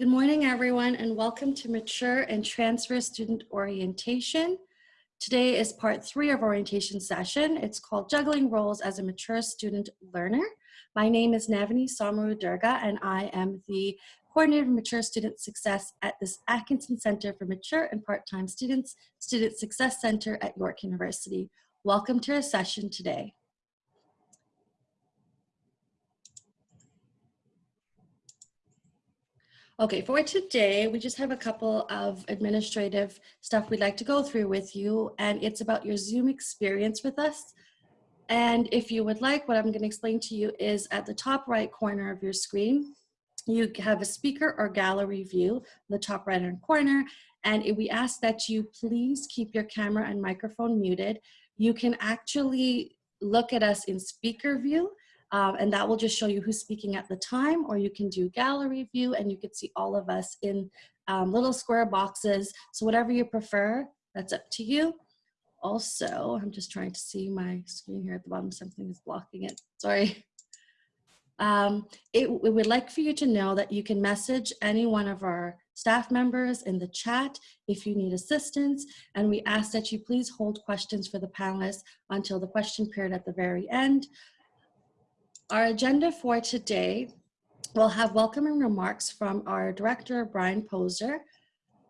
Good morning, everyone, and welcome to Mature and Transfer Student Orientation. Today is part three of orientation session. It's called Juggling Roles as a Mature Student Learner. My name is Navani Samaru Durga, and I am the Coordinator of Mature Student Success at this Atkinson Center for Mature and Part-Time Students, Student Success Center at York University. Welcome to our session today. Okay, for today, we just have a couple of administrative stuff we'd like to go through with you, and it's about your Zoom experience with us. And if you would like, what I'm gonna explain to you is at the top right corner of your screen, you have a speaker or gallery view, the top right hand corner, and we ask that you please keep your camera and microphone muted. You can actually look at us in speaker view, um, and that will just show you who's speaking at the time, or you can do gallery view and you can see all of us in um, little square boxes. So whatever you prefer, that's up to you. Also, I'm just trying to see my screen here at the bottom, something is blocking it, sorry. Um, it, we would like for you to know that you can message any one of our staff members in the chat if you need assistance, and we ask that you please hold questions for the panelists until the question period at the very end. Our agenda for today will have welcoming remarks from our director, Brian Poser.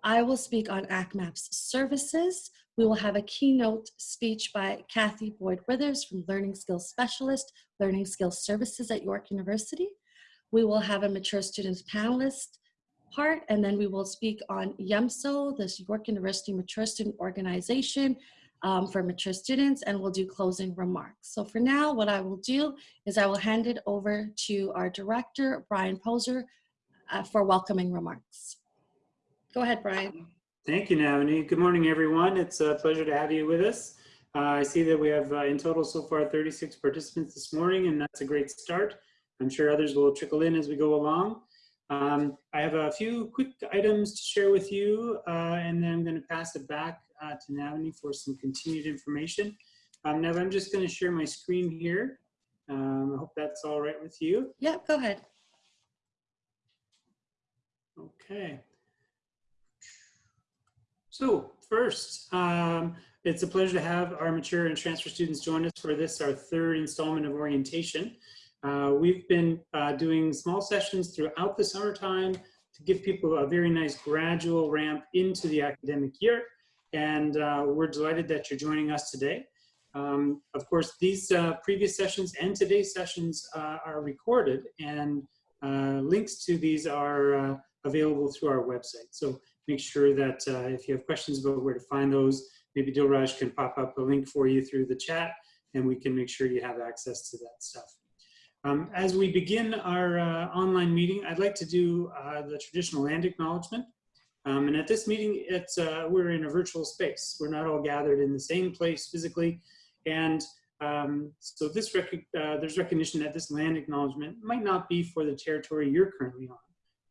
I will speak on ACMAPS services. We will have a keynote speech by Kathy Boyd Withers from Learning Skills Specialist, Learning Skills Services at York University. We will have a mature students panelist part, and then we will speak on YUMSO, this York University Mature Student Organization, um, for mature students and we'll do closing remarks. So for now, what I will do is I will hand it over to our director, Brian Poser, uh, for welcoming remarks. Go ahead, Brian. Thank you, Navani. Good morning, everyone. It's a pleasure to have you with us. Uh, I see that we have uh, in total so far 36 participants this morning, and that's a great start. I'm sure others will trickle in as we go along. Um, I have a few quick items to share with you, uh, and then I'm going to pass it back uh, to Navani for some continued information. Um, Nav, I'm just going to share my screen here. Um, I hope that's all right with you. Yeah, go ahead. Okay. So first, um, it's a pleasure to have our mature and transfer students join us for this, our third installment of orientation. Uh, we've been uh, doing small sessions throughout the summertime to give people a very nice gradual ramp into the academic year and uh, we're delighted that you're joining us today. Um, of course, these uh, previous sessions and today's sessions uh, are recorded and uh, links to these are uh, available through our website. So make sure that uh, if you have questions about where to find those, maybe Dilraj can pop up a link for you through the chat and we can make sure you have access to that stuff. Um, as we begin our online meeting, I'd like to do the traditional land acknowledgement. Um, and at this meeting, it's uh, we're in a virtual space. We're not all gathered in the same place physically. And um, so this rec uh, there's recognition that this land acknowledgement might not be for the territory you're currently on.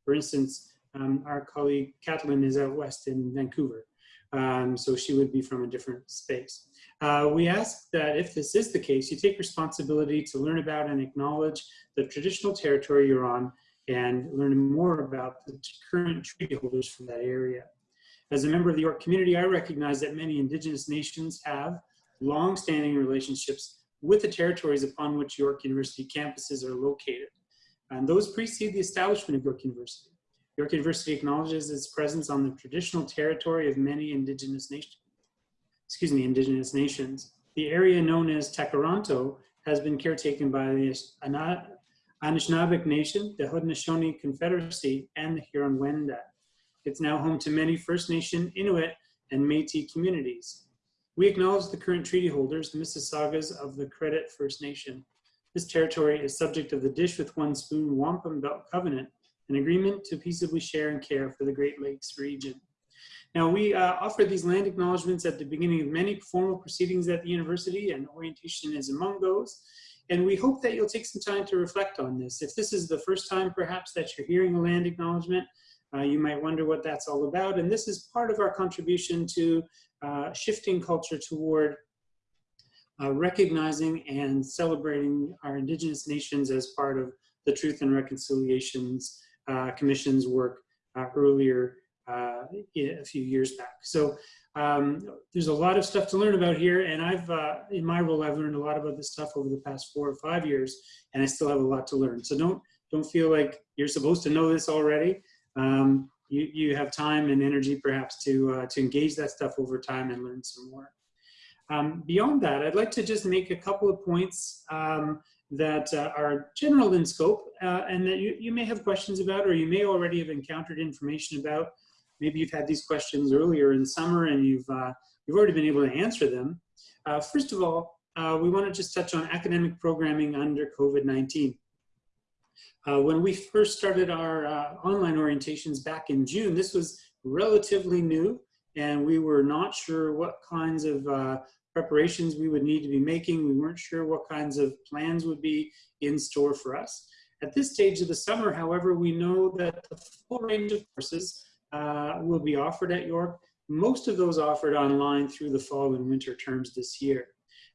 For instance, um, our colleague Kathleen is out west in Vancouver. Um, so she would be from a different space. Uh, we ask that if this is the case, you take responsibility to learn about and acknowledge the traditional territory you're on and learning more about the current treaty holders from that area. As a member of the York community, I recognize that many indigenous nations have long-standing relationships with the territories upon which York University campuses are located. And those precede the establishment of York University. York University acknowledges its presence on the traditional territory of many indigenous nations. Excuse me, indigenous nations. The area known as Tkaronto has been caretaken by the Anishinaabeg Nation, the Haudenosaunee Confederacy, and the Huron-Wendat. It's now home to many First Nation, Inuit, and Métis communities. We acknowledge the current treaty holders, the Mississaugas of the Credit First Nation. This territory is subject of the Dish with One Spoon Wampum Belt Covenant, an agreement to peaceably share and care for the Great Lakes region. Now, we uh, offer these land acknowledgements at the beginning of many formal proceedings at the university, and orientation is among those. And we hope that you'll take some time to reflect on this. If this is the first time perhaps that you're hearing a land acknowledgement, uh, you might wonder what that's all about. And this is part of our contribution to uh, shifting culture toward uh, recognizing and celebrating our indigenous nations as part of the Truth and Reconciliations uh, Commission's work uh, earlier uh, a few years back. So um, there's a lot of stuff to learn about here, and I've uh, in my role I've learned a lot about this stuff over the past four or five years, and I still have a lot to learn. So don't don't feel like you're supposed to know this already. Um, you you have time and energy perhaps to uh, to engage that stuff over time and learn some more. Um, beyond that, I'd like to just make a couple of points um, that uh, are general in scope uh, and that you, you may have questions about or you may already have encountered information about maybe you've had these questions earlier in summer and you've, uh, you've already been able to answer them. Uh, first of all, uh, we want to just touch on academic programming under COVID-19. Uh, when we first started our uh, online orientations back in June, this was relatively new and we were not sure what kinds of uh, preparations we would need to be making. We weren't sure what kinds of plans would be in store for us. At this stage of the summer, however, we know that the full range of courses uh, will be offered at York. Most of those offered online through the fall and winter terms this year.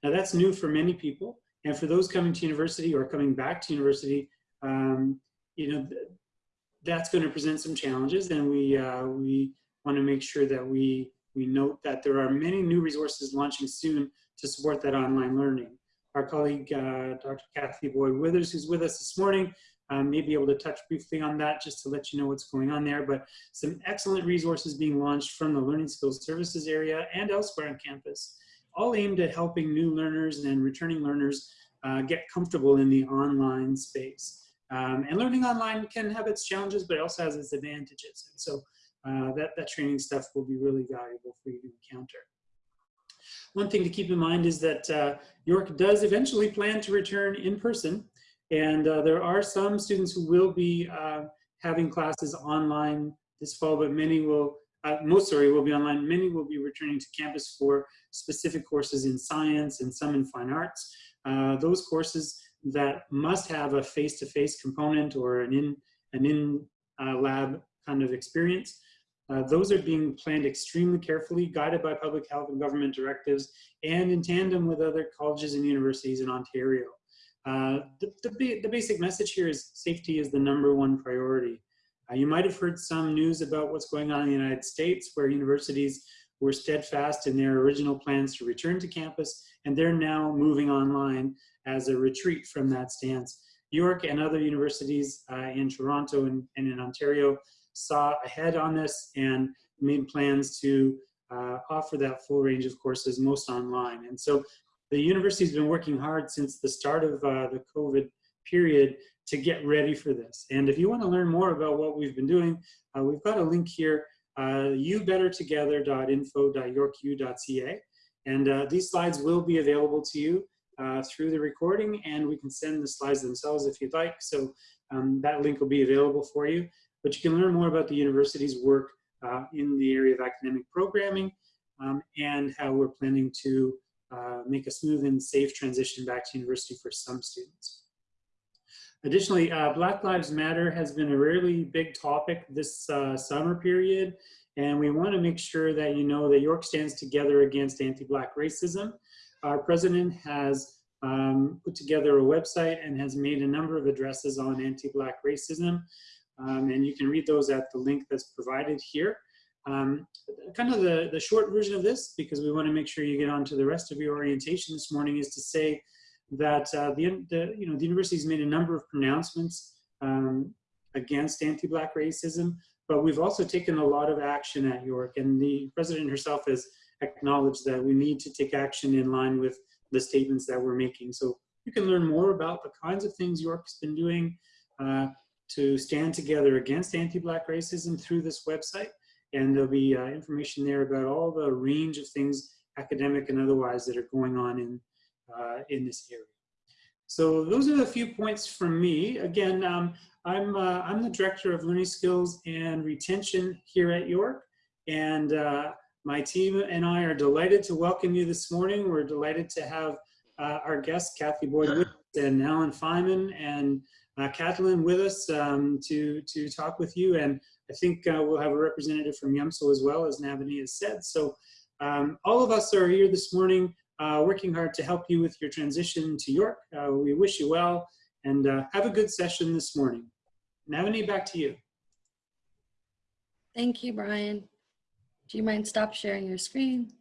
Now that's new for many people. And for those coming to university or coming back to university, um, you know, th that's going to present some challenges and we, uh, we want to make sure that we, we note that there are many new resources launching soon to support that online learning. Our colleague, uh, Dr. Kathy Boyd Withers, who's with us this morning, um, may be able to touch briefly on that just to let you know what's going on there. But some excellent resources being launched from the Learning Skills Services area and elsewhere on campus, all aimed at helping new learners and returning learners uh, get comfortable in the online space. Um, and learning online can have its challenges, but it also has its advantages. And so uh, that, that training stuff will be really valuable for you to encounter. One thing to keep in mind is that uh, York does eventually plan to return in person and uh, there are some students who will be uh, having classes online this fall, but many will, uh, most sorry, will be online. Many will be returning to campus for specific courses in science and some in fine arts. Uh, those courses that must have a face-to-face -face component or an in, an in uh, lab kind of experience. Uh, those are being planned extremely carefully, guided by public health and government directives, and in tandem with other colleges and universities in Ontario. Uh, the, the, basic message here is safety is the number one priority. Uh, you might have heard some news about what's going on in the United States where universities were steadfast in their original plans to return to campus and they're now moving online as a retreat from that stance. York and other universities uh, in Toronto and, and, in Ontario saw ahead on this and made plans to uh, offer that full range of courses, most online. And so the university's been working hard since the start of uh, the COVID period to get ready for this. And if you want to learn more about what we've been doing, uh, we've got a link here, uh, youbettertogether.info.yorku.ca. And uh, these slides will be available to you uh, through the recording, and we can send the slides themselves if you'd like. So um, that link will be available for you. But you can learn more about the university's work uh, in the area of academic programming um, and how we're planning to uh, make a smooth and safe transition back to university for some students. Additionally, uh, Black Lives Matter has been a really big topic this uh, summer period, and we want to make sure that you know that York stands together against anti-Black racism. Our president has um, put together a website and has made a number of addresses on anti-Black racism, um, and you can read those at the link that's provided here. Um, kind of the, the short version of this, because we want to make sure you get on to the rest of your orientation this morning, is to say that uh, the, the, you know, the university's made a number of pronouncements um, against anti-Black racism, but we've also taken a lot of action at York, and the president herself has acknowledged that we need to take action in line with the statements that we're making. So you can learn more about the kinds of things York's been doing uh, to stand together against anti-Black racism through this website. And there'll be uh, information there about all the range of things, academic and otherwise, that are going on in, uh, in this area. So those are a few points from me. Again, um, I'm, uh, I'm the Director of Learning Skills and Retention here at York. And uh, my team and I are delighted to welcome you this morning. We're delighted to have uh, our guests, Kathy Boyd and Alan Feynman and uh, Kathleen with us um, to, to talk with you. And I think uh, we'll have a representative from YUMSO as well, as Navani has said. So um, all of us are here this morning uh, working hard to help you with your transition to York. Uh, we wish you well and uh, have a good session this morning. Navani, back to you. Thank you, Brian. Do you mind stop sharing your screen?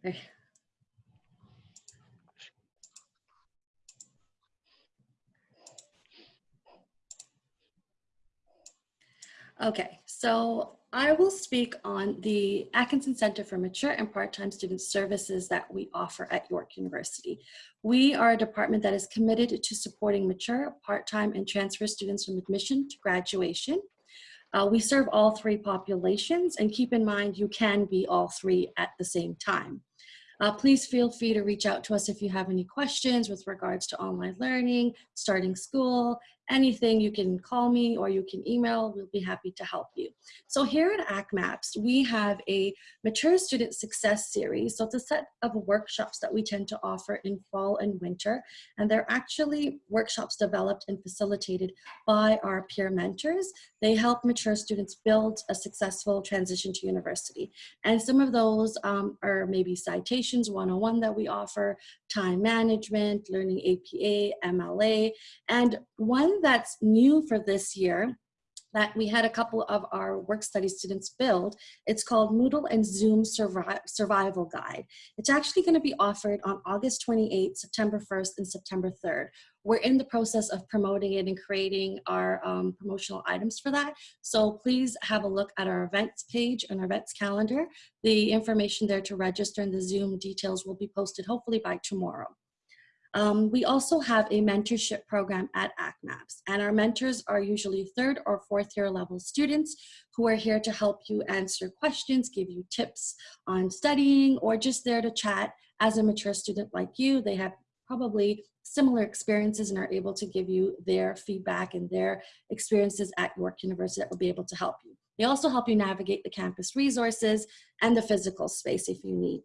Okay, so I will speak on the Atkinson Center for Mature and Part-Time Student Services that we offer at York University. We are a department that is committed to supporting mature, part-time, and transfer students from admission to graduation. Uh, we serve all three populations and keep in mind you can be all three at the same time. Uh, please feel free to reach out to us if you have any questions with regards to online learning, starting school, anything, you can call me or you can email. We'll be happy to help you. So here at ACMAPS, we have a Mature Student Success Series. So it's a set of workshops that we tend to offer in fall and winter. And they're actually workshops developed and facilitated by our peer mentors. They help mature students build a successful transition to university. And some of those um, are maybe citations 101 that we offer, time management, learning APA, MLA, and one one that's new for this year that we had a couple of our work study students build. It's called Moodle and Zoom Survi Survival Guide. It's actually going to be offered on August 28th, September 1st, and September 3rd. We're in the process of promoting it and creating our um, promotional items for that. So please have a look at our events page and our events calendar. The information there to register and the Zoom details will be posted hopefully by tomorrow. Um, we also have a mentorship program at ACMAPS, and our mentors are usually third or fourth year level students who are here to help you answer questions, give you tips on studying, or just there to chat as a mature student like you. They have probably similar experiences and are able to give you their feedback and their experiences at York University that will be able to help you. They also help you navigate the campus resources and the physical space if you need.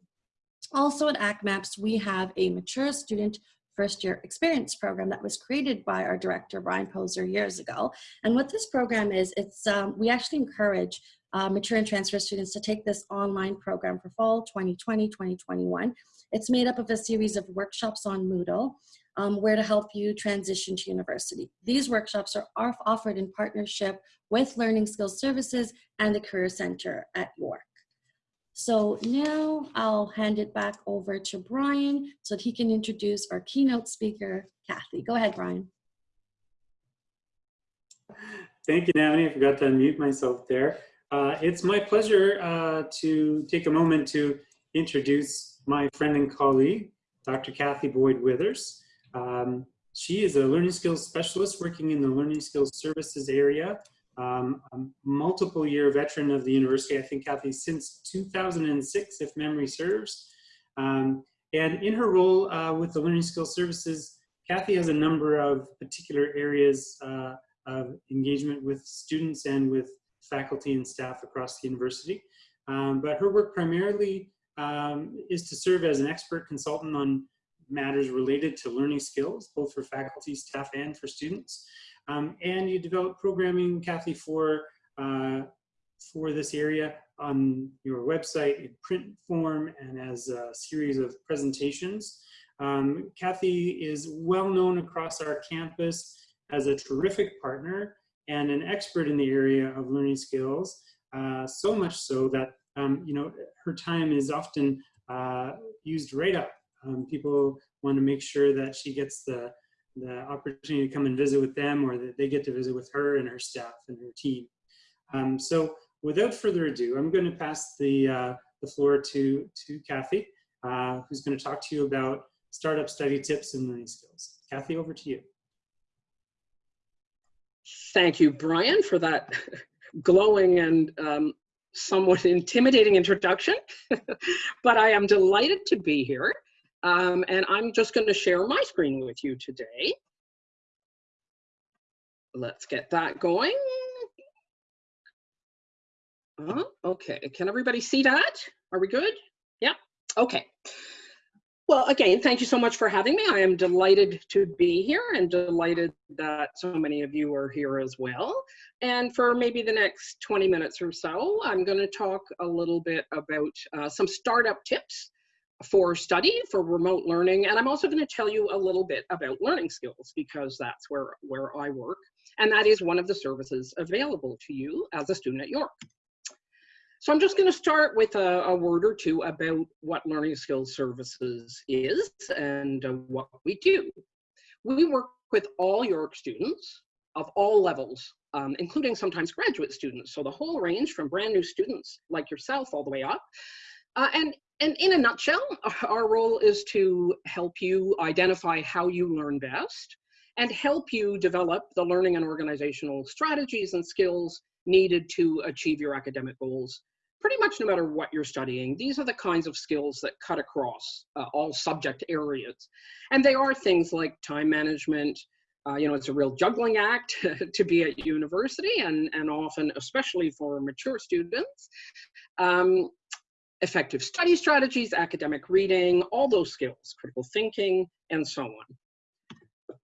Also at ACMAPS, we have a mature student first year experience program that was created by our director, Brian Poser, years ago. And what this program is, it's um, we actually encourage uh, mature and transfer students to take this online program for fall 2020, 2021. It's made up of a series of workshops on Moodle, um, where to help you transition to university. These workshops are offered in partnership with Learning Skills Services and the Career Center at York. So now I'll hand it back over to Brian so that he can introduce our keynote speaker, Kathy. Go ahead, Brian. Thank you, Navani. I forgot to unmute myself there. Uh, it's my pleasure uh, to take a moment to introduce my friend and colleague, Dr. Kathy Boyd Withers. Um, she is a learning skills specialist working in the learning skills services area um, a multiple year veteran of the university, I think Kathy, since 2006, if memory serves. Um, and in her role uh, with the Learning Skills Services, Kathy has a number of particular areas uh, of engagement with students and with faculty and staff across the university. Um, but her work primarily um, is to serve as an expert consultant on matters related to learning skills, both for faculty, staff, and for students. Um, and you develop programming, Kathy, for, uh, for this area on your website in print form and as a series of presentations. Um, Kathy is well known across our campus as a terrific partner and an expert in the area of learning skills, uh, so much so that um, you know her time is often uh, used right up. Um, people want to make sure that she gets the the opportunity to come and visit with them or that they get to visit with her and her staff and her team. Um, so without further ado, I'm going to pass the, uh, the floor to, to Kathy, uh, who's going to talk to you about startup study tips and learning skills. Kathy, over to you. Thank you, Brian, for that glowing and um, somewhat intimidating introduction. but I am delighted to be here. Um, and I'm just going to share my screen with you today. Let's get that going. Uh, okay, can everybody see that? Are we good? Yeah, okay. Well, again, thank you so much for having me. I am delighted to be here and delighted that so many of you are here as well. And for maybe the next 20 minutes or so, I'm going to talk a little bit about uh, some startup tips for study, for remote learning, and I'm also going to tell you a little bit about learning skills because that's where, where I work, and that is one of the services available to you as a student at York. So I'm just going to start with a, a, word or two about what Learning Skills Services is and uh, what we do. We work with all York students of all levels, um, including sometimes graduate students. So the whole range from brand new students like yourself all the way up. Uh, and, and in a nutshell, our role is to help you identify how you learn best and help you develop the learning and organizational strategies and skills needed to achieve your academic goals pretty much no matter what you're studying. These are the kinds of skills that cut across uh, all subject areas. And they are things like time management, uh, you know, it's a real juggling act to be at university and, and often, especially for mature students. Um, effective study strategies, academic reading, all those skills, critical thinking, and so on.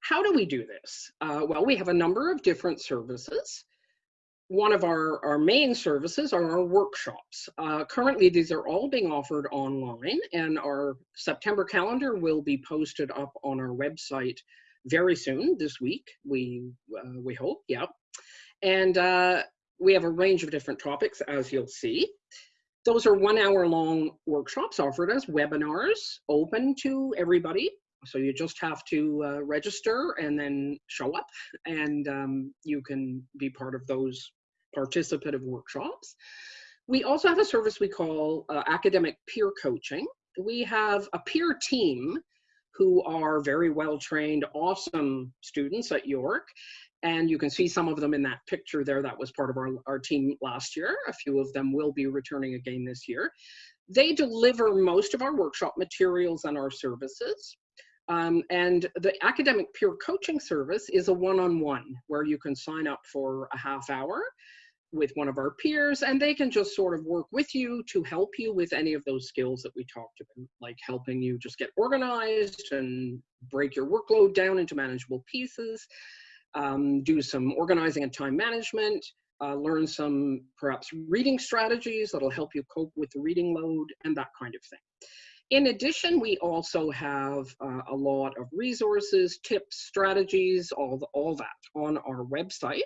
How do we do this? Uh, well, we have a number of different services one of our, our main services are our workshops. Uh, currently, these are all being offered online and our September calendar will be posted up on our website very soon this week, we, uh, we hope, yeah. And uh, we have a range of different topics, as you'll see. Those are one hour long workshops offered as webinars, open to everybody. So you just have to uh, register and then show up and um, you can be part of those participative workshops. We also have a service we call uh, academic peer coaching. We have a peer team who are very well trained, awesome students at York. And you can see some of them in that picture there. That was part of our, our team last year. A few of them will be returning again this year. They deliver most of our workshop materials and our services. Um, and the academic peer coaching service is a one-on-one -on -one where you can sign up for a half hour with one of our peers and they can just sort of work with you to help you with any of those skills that we talked about, like helping you just get organized and break your workload down into manageable pieces, um, do some organizing and time management, uh, learn some perhaps reading strategies that'll help you cope with the reading load and that kind of thing. In addition, we also have uh, a lot of resources, tips, strategies, all, the, all that on our website.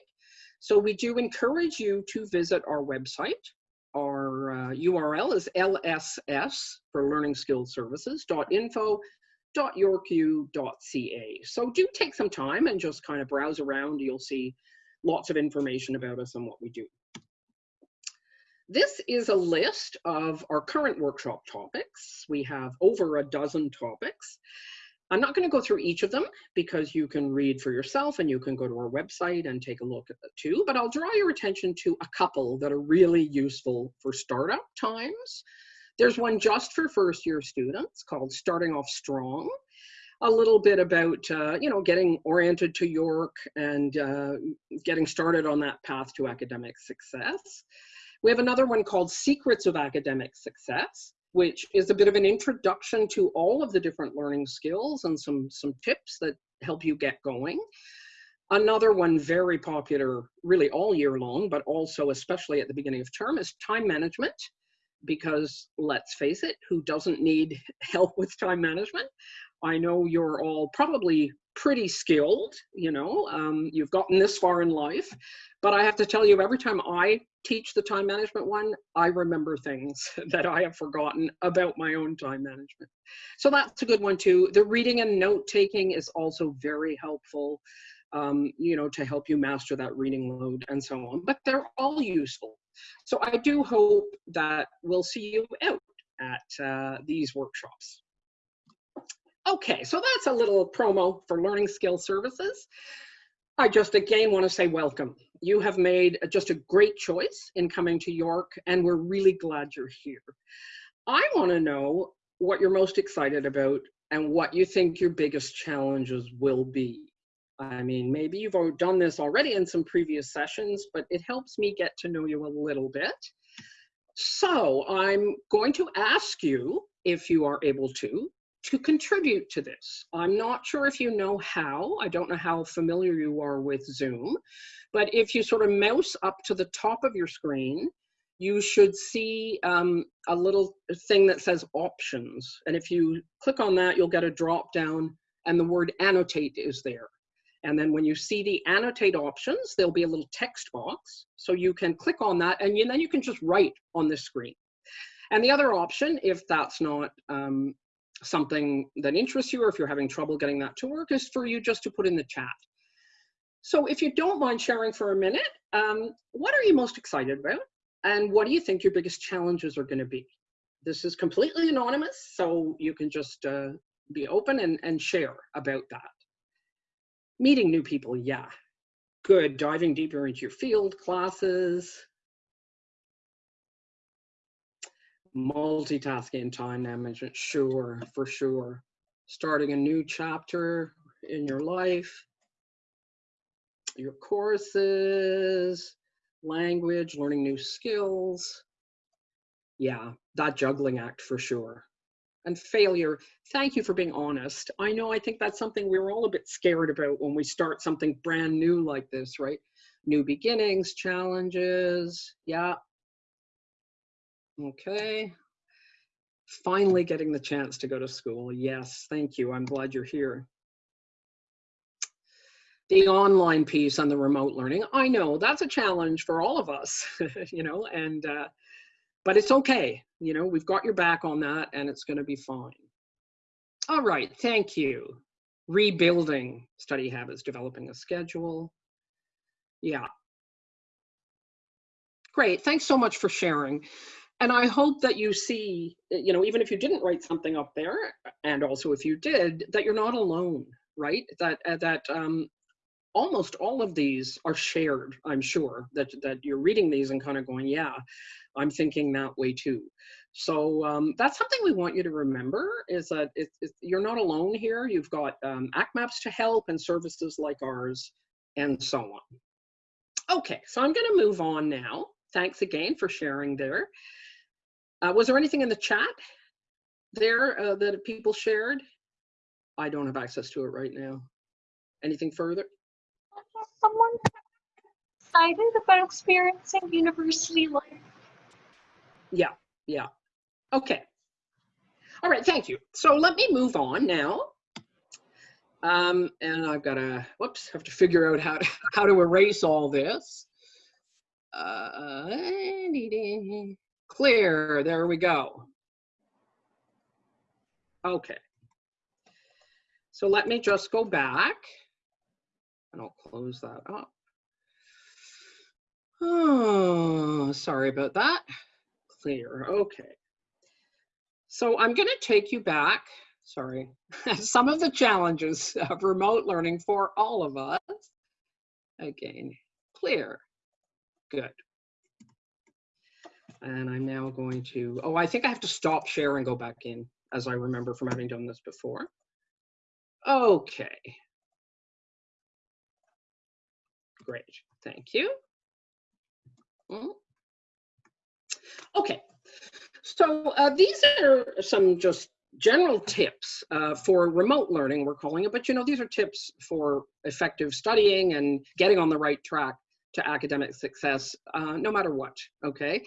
So we do encourage you to visit our website. Our uh, URL is lss for learning skills services .yorku.ca. So do take some time and just kind of browse around. You'll see lots of information about us and what we do. This is a list of our current workshop topics. We have over a dozen topics. I'm not going to go through each of them because you can read for yourself and you can go to our website and take a look at the two, but I'll draw your attention to a couple that are really useful for startup times. There's one just for first year students called Starting Off Strong. A little bit about, uh, you know, getting oriented to York and uh, getting started on that path to academic success. We have another one called Secrets of Academic Success which is a bit of an introduction to all of the different learning skills and some, some tips that help you get going. Another one very popular really all year long, but also especially at the beginning of term is time management. Because let's face it, who doesn't need help with time management? I know you're all probably pretty skilled, you know, um, you've gotten this far in life, but I have to tell you, every time I teach the time management one, I remember things that I have forgotten about my own time management. So that's a good one too. The reading and note taking is also very helpful, um, you know, to help you master that reading load and so on, but they're all useful. So I do hope that we'll see you out at uh, these workshops. Okay, so that's a little promo for Learning Skill Services. I just again want to say welcome. You have made just a great choice in coming to York, and we're really glad you're here. I want to know what you're most excited about and what you think your biggest challenges will be. I mean, maybe you've done this already in some previous sessions, but it helps me get to know you a little bit. So I'm going to ask you, if you are able to, to contribute to this. I'm not sure if you know how. I don't know how familiar you are with Zoom, but if you sort of mouse up to the top of your screen, you should see um, a little thing that says options. And if you click on that, you'll get a drop down and the word annotate is there. And then when you see the annotate options, there'll be a little text box. So you can click on that and then you can just write on the screen. And the other option, if that's not um, something that interests you or if you're having trouble getting that to work, is for you just to put in the chat. So if you don't mind sharing for a minute, um, what are you most excited about? And what do you think your biggest challenges are going to be? This is completely anonymous, so you can just uh, be open and, and share about that. Meeting new people, yeah. Good, diving deeper into your field classes. Multitasking time management, sure, for sure. Starting a new chapter in your life. Your courses, language, learning new skills. Yeah, that juggling act for sure. And failure, thank you for being honest. I know I think that's something we're all a bit scared about when we start something brand new like this, right? New beginnings, challenges, yeah. Okay. Finally getting the chance to go to school. Yes, thank you. I'm glad you're here the online piece and the remote learning i know that's a challenge for all of us you know and uh, but it's okay you know we've got your back on that and it's going to be fine. All right thank you. Rebuilding study habits developing a schedule. Yeah. Great thanks so much for sharing. And i hope that you see you know even if you didn't write something up there and also if you did that you're not alone right? That uh, that um, almost all of these are shared i'm sure that that you're reading these and kind of going yeah i'm thinking that way too. So um, that's something we want you to remember is that it, it, you're not alone here. You've got um, ACMAPS to help and services like ours and so on. Okay so i'm going to move on now. Thanks again for sharing there. Uh, was there anything in the chat there uh, that people shared? I don't have access to it right now. Anything further someone excited about experiencing university life? Yeah, yeah. Okay. All right, thank you. So let me move on now. Um, and I've got to, whoops, have to figure out how to, how to erase all this. Uh, clear, there we go. Okay. So let me just go back and I'll close that up. Oh, sorry about that. Clear, okay. So I'm gonna take you back, sorry, some of the challenges of remote learning for all of us. Again, clear, good. And I'm now going to, oh, I think I have to stop share and go back in as I remember from having done this before. Okay, Great, thank you. Mm. Okay, so uh, these are some just general tips uh, for remote learning, we're calling it, but you know, these are tips for effective studying and getting on the right track to academic success, uh, no matter what, okay?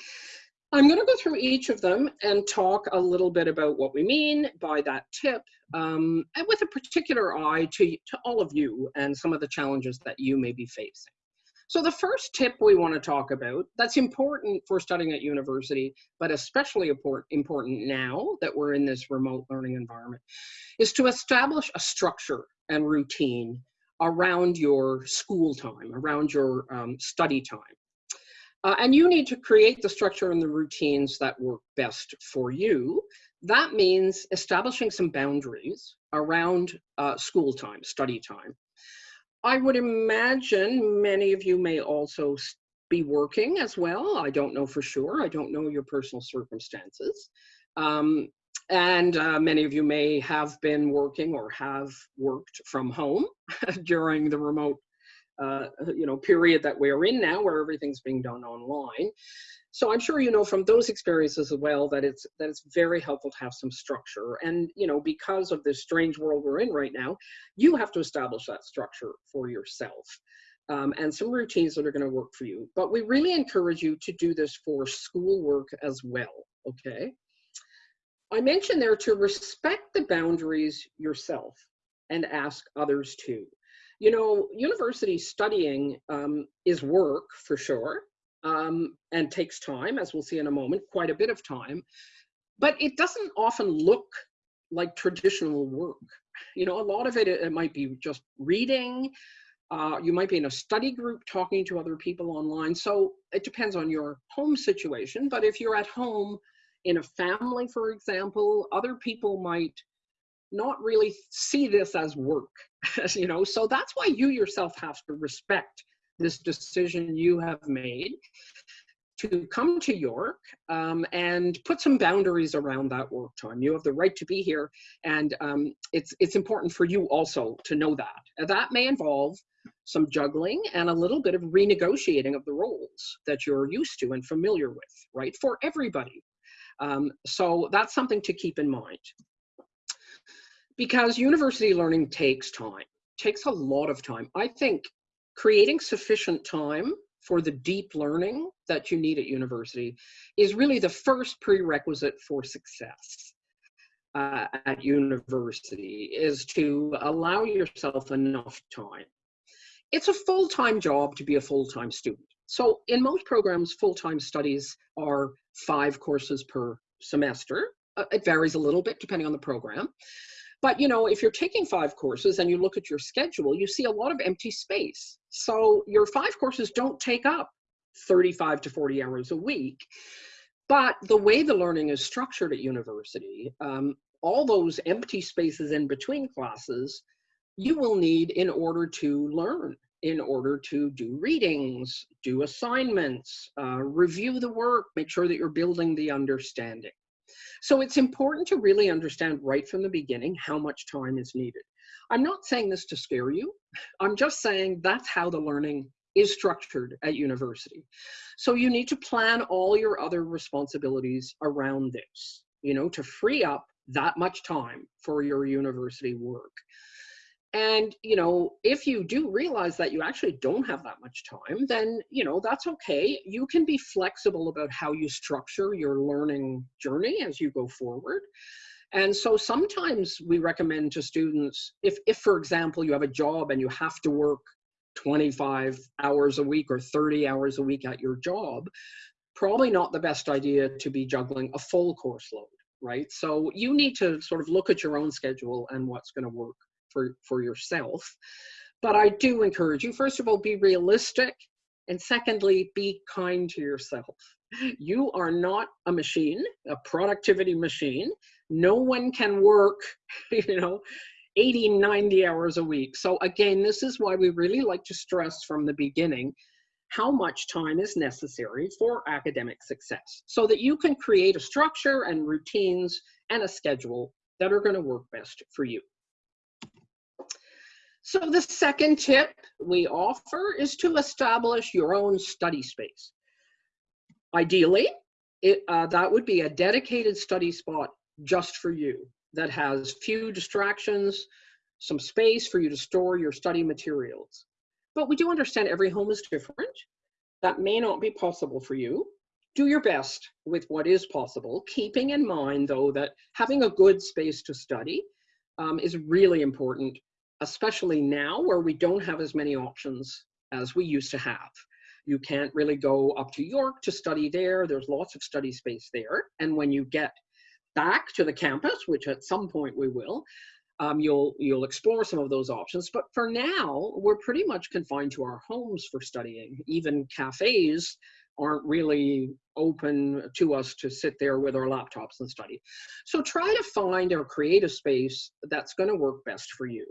I'm going to go through each of them and talk a little bit about what we mean by that tip, um, and with a particular eye to, to all of you and some of the challenges that you may be facing. So the first tip we want to talk about that's important for studying at university, but especially important now that we're in this remote learning environment, is to establish a structure and routine around your school time, around your um, study time. Uh, and you need to create the structure and the routines that work best for you. That means establishing some boundaries around uh, school time, study time. I would imagine many of you may also be working as well. I don't know for sure. I don't know your personal circumstances. Um, and uh, many of you may have been working or have worked from home during the remote uh, you know, period that we're in now where everything's being done online. So I'm sure you know from those experiences as well that it's that it's very helpful to have some structure. And you know, because of this strange world we're in right now, you have to establish that structure for yourself. Um, and some routines that are going to work for you. But we really encourage you to do this for schoolwork as well, okay? I mentioned there to respect the boundaries yourself and ask others too. You know, university studying um, is work for sure um, and takes time, as we'll see in a moment, quite a bit of time. But it doesn't often look like traditional work. You know, a lot of it, it might be just reading. Uh, you might be in a study group talking to other people online. So it depends on your home situation. But if you're at home in a family, for example, other people might not really see this as work, you know, so that's why you yourself have to respect this decision you have made to come to York um, and put some boundaries around that work time. You have the right to be here, and um, it's it's important for you also to know that. That may involve some juggling and a little bit of renegotiating of the roles that you're used to and familiar with, right? For everybody. Um, so that's something to keep in mind. Because university learning takes time, takes a lot of time. I think creating sufficient time for the deep learning that you need at university is really the first prerequisite for success uh, at university is to allow yourself enough time. It's a full-time job to be a full-time student. So in most programs, full-time studies are five courses per semester. Uh, it varies a little bit depending on the program. But you know, if you're taking five courses and you look at your schedule, you see a lot of empty space. So your five courses don't take up 35 to 40 hours a week. But the way the learning is structured at university, um, all those empty spaces in between classes, you will need in order to learn, in order to do readings, do assignments, uh, review the work, make sure that you're building the understanding. So it's important to really understand right from the beginning how much time is needed. I'm not saying this to scare you. I'm just saying that's how the learning is structured at university. So you need to plan all your other responsibilities around this, you know, to free up that much time for your university work. And, you know, if you do realize that you actually don't have that much time, then, you know, that's okay. You can be flexible about how you structure your learning journey as you go forward. And so sometimes we recommend to students, if, if for example, you have a job and you have to work 25 hours a week or 30 hours a week at your job, probably not the best idea to be juggling a full course load, right? So you need to sort of look at your own schedule and what's going to work for, for yourself. But I do encourage you, first of all, be realistic. And secondly, be kind to yourself. You are not a machine, a productivity machine. No one can work, you know, 80, 90 hours a week. So again, this is why we really like to stress from the beginning how much time is necessary for academic success so that you can create a structure and routines and a schedule that are going to work best for you. So the second tip we offer is to establish your own study space. Ideally, it, uh, that would be a dedicated study spot just for you that has few distractions, some space for you to store your study materials. But we do understand every home is different. That may not be possible for you. Do your best with what is possible, keeping in mind though that having a good space to study um, is really important especially now where we don't have as many options as we used to have. You can't really go up to York to study there. There's lots of study space there. And when you get back to the campus, which at some point we will, um, you'll you'll explore some of those options. But for now, we're pretty much confined to our homes for studying. Even cafes aren't really open to us to sit there with our laptops and study. So try to find or create a space that's going to work best for you.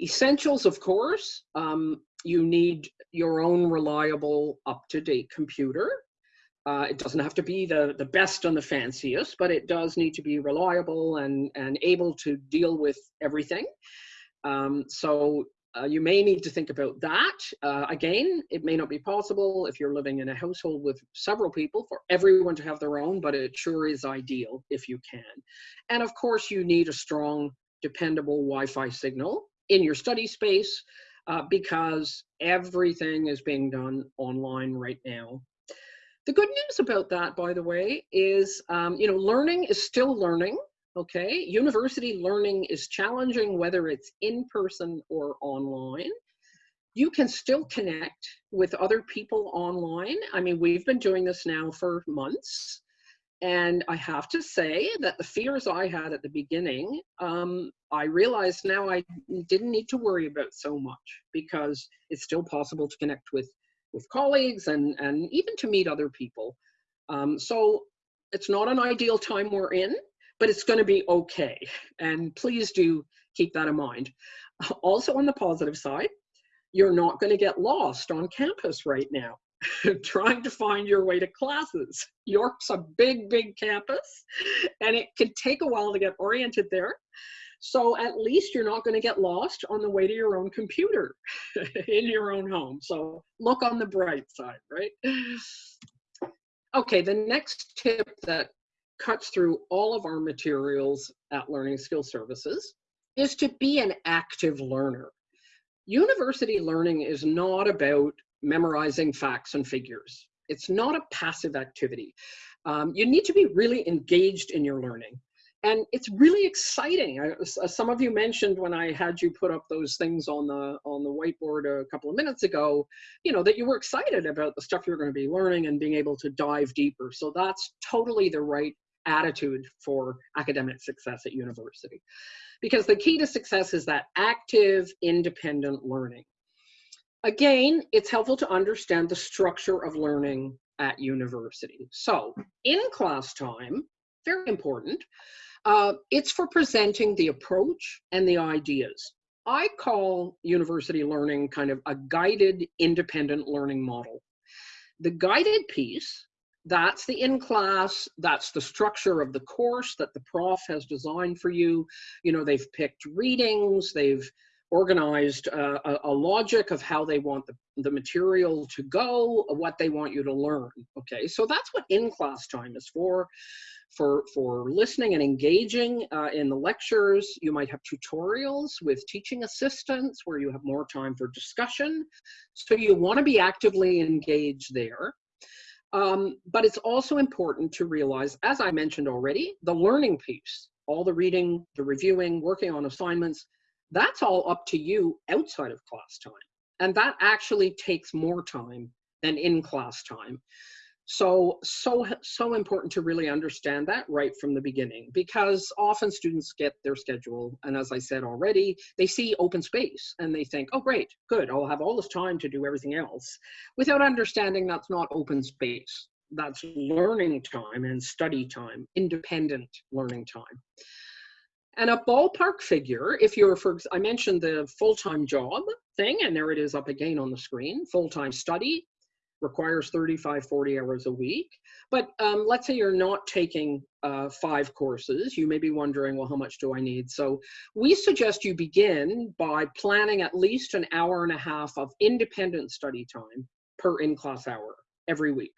Essentials, of course, um, you need your own reliable, up-to-date computer. Uh, it doesn't have to be the, the best and the fanciest, but it does need to be reliable and, and able to deal with everything. Um, so uh, you may need to think about that. Uh, again, it may not be possible if you're living in a household with several people for everyone to have their own, but it sure is ideal if you can. And of course, you need a strong, dependable Wi-Fi signal in your study space uh, because everything is being done online right now. The good news about that, by the way, is, um, you know, learning is still learning Okay, university learning is challenging whether it's in person or online. You can still connect with other people online. I mean, we've been doing this now for months. And I have to say that the fears I had at the beginning, um, I realize now I didn't need to worry about so much because it's still possible to connect with, with colleagues and, and even to meet other people. Um, so it's not an ideal time we're in, but it's going to be okay. And please do keep that in mind. Also on the positive side, you're not going to get lost on campus right now. trying to find your way to classes. York's a big, big campus, and it can take a while to get oriented there. So at least you're not going to get lost on the way to your own computer in your own home. So look on the bright side, right? Okay, the next tip that cuts through all of our materials at Learning Skill Services is to be an active learner. University learning is not about memorizing facts and figures. It's not a passive activity. Um, you need to be really engaged in your learning. And it's really exciting. I, some of you mentioned when I had you put up those things on the on the whiteboard a couple of minutes ago, you know, that you were excited about the stuff you're going to be learning and being able to dive deeper. So that's totally the right attitude for academic success at university. Because the key to success is that active, independent learning. Again, it's helpful to understand the structure of learning at university. So in class time, very important, uh, it's for presenting the approach and the ideas. I call university learning kind of a guided independent learning model. The guided piece, that's the in-class, that's the structure of the course that the prof has designed for you. You know, they've picked readings, they've organized uh, a, a, logic of how they want the, the material to go, what they want you to learn. Okay, so that's what in-class time is for. For, for listening and engaging uh, in the lectures, you might have tutorials with teaching assistants where you have more time for discussion. So you want to be actively engaged there. Um, but it's also important to realize, as I mentioned already, the learning piece, all the reading, the reviewing, working on assignments, that's all up to you outside of class time. And that actually takes more time than in class time. So, so, so important to really understand that right from the beginning because often students get their schedule. And as I said already, they see open space and they think, oh, great, good, I'll have all this time to do everything else without understanding that's not open space. That's learning time and study time, independent learning time. And a ballpark figure, if you're, for I mentioned the full-time job thing, and there it is up again on the screen, full-time study requires 35, 40 hours a week. But um, let's say you're not taking uh, five courses, you may be wondering, well, how much do I need? So we suggest you begin by planning at least an hour and a half of independent study time per in-class hour every week.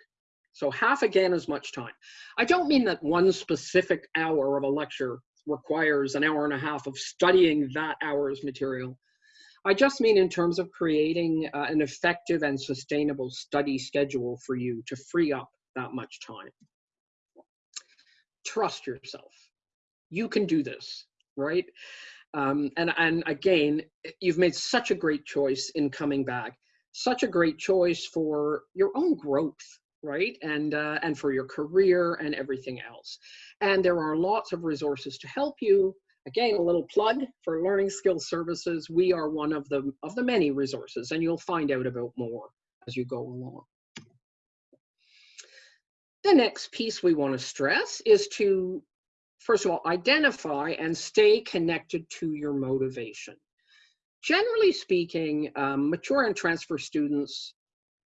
So half again as much time. I don't mean that one specific hour of a lecture requires an hour and a half of studying that hour's material. I just mean in terms of creating uh, an effective and sustainable study schedule for you to free up that much time. Trust yourself. You can do this, right? Um, and, and again, you've made such a great choice in coming back, such a great choice for your own growth, right? And, uh, and for your career and everything else. And there are lots of resources to help you. Again, a little plug for Learning Skills Services. We are one of the, of the many resources and you'll find out about more as you go along. The next piece we want to stress is to, first of all, identify and stay connected to your motivation. Generally speaking, um, mature and transfer students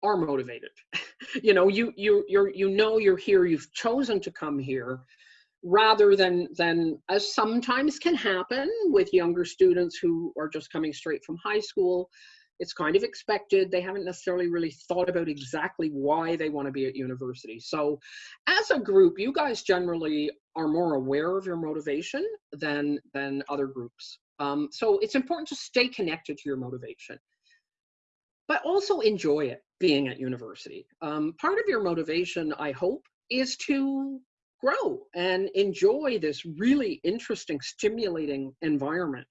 are motivated. you know, you you you you know you're here. You've chosen to come here, rather than than as sometimes can happen with younger students who are just coming straight from high school. It's kind of expected. They haven't necessarily really thought about exactly why they want to be at university. So, as a group, you guys generally are more aware of your motivation than than other groups. Um, so it's important to stay connected to your motivation but also enjoy it being at university. Um, part of your motivation, I hope, is to grow and enjoy this really interesting, stimulating environment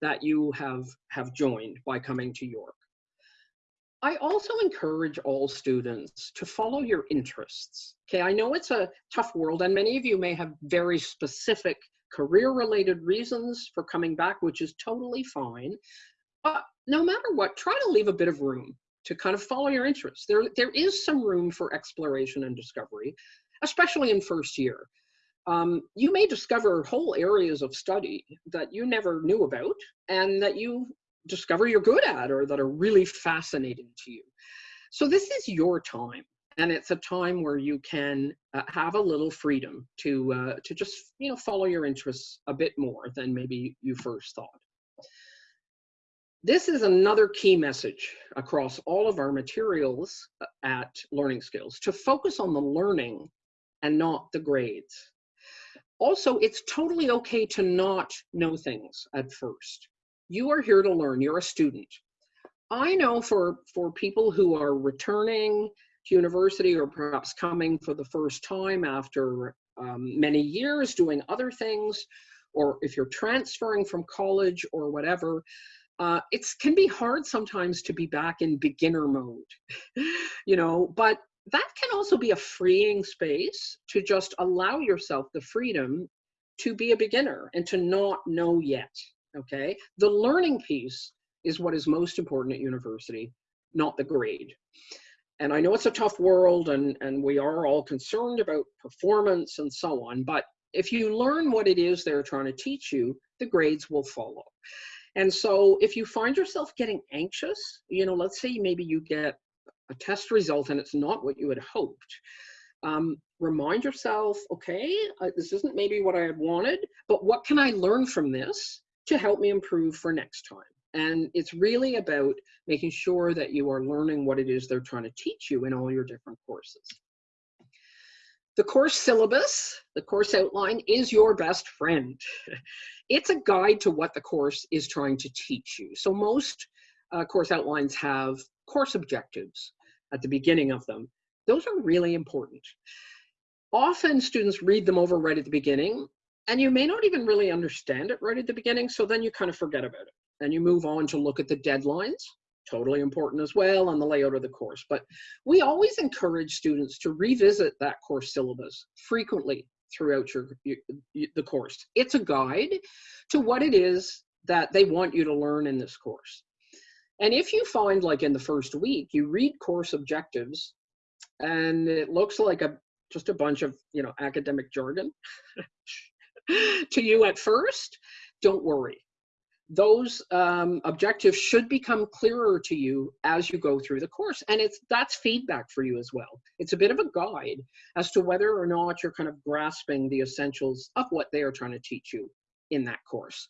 that you have, have joined by coming to York. I also encourage all students to follow your interests. Okay, I know it's a tough world and many of you may have very specific career related reasons for coming back, which is totally fine. But no matter what, try to leave a bit of room to kind of follow your interests. There, there is some room for exploration and discovery, especially in first year. Um, you may discover whole areas of study that you never knew about and that you discover you're good at or that are really fascinating to you. So this is your time and it's a time where you can uh, have a little freedom to uh, to just you know follow your interests a bit more than maybe you first thought. This is another key message across all of our materials uh, at Learning Skills to focus on the learning and not the grades. Also, it's totally okay to not know things at first. You are here to learn, you're a student. I know for, for people who are returning to university or perhaps coming for the first time after um, many years doing other things, or if you're transferring from college or whatever, uh, it can be hard sometimes to be back in beginner mode, you know, but that can also be a freeing space to just allow yourself the freedom to be a beginner and to not know yet, okay? The learning piece is what is most important at university, not the grade. And I know it's a tough world and, and we are all concerned about performance and so on, but if you learn what it is they're trying to teach you, the grades will follow. And so if you find yourself getting anxious, you know, let's say maybe you get a test result and it's not what you had hoped, um, remind yourself, okay, uh, this isn't maybe what I had wanted, but what can I learn from this to help me improve for next time? And it's really about making sure that you are learning what it is they're trying to teach you in all your different courses. The course syllabus, the course outline, is your best friend. it's a guide to what the course is trying to teach you. So most uh, course outlines have course objectives at the beginning of them. Those are really important. Often students read them over right at the beginning, and you may not even really understand it right at the beginning, so then you kind of forget about it. And you move on to look at the deadlines, totally important as well, and the layout of the course. But we always encourage students to revisit that course syllabus frequently throughout your, your, the course. It's a guide to what it is that they want you to learn in this course. And if you find like in the first week, you read course objectives and it looks like a just a bunch of, you know, academic jargon to you at first, don't worry. Those um, objectives should become clearer to you as you go through the course and it's that's feedback for you as well. It's a bit of a guide as to whether or not you're kind of grasping the essentials of what they are trying to teach you in that course.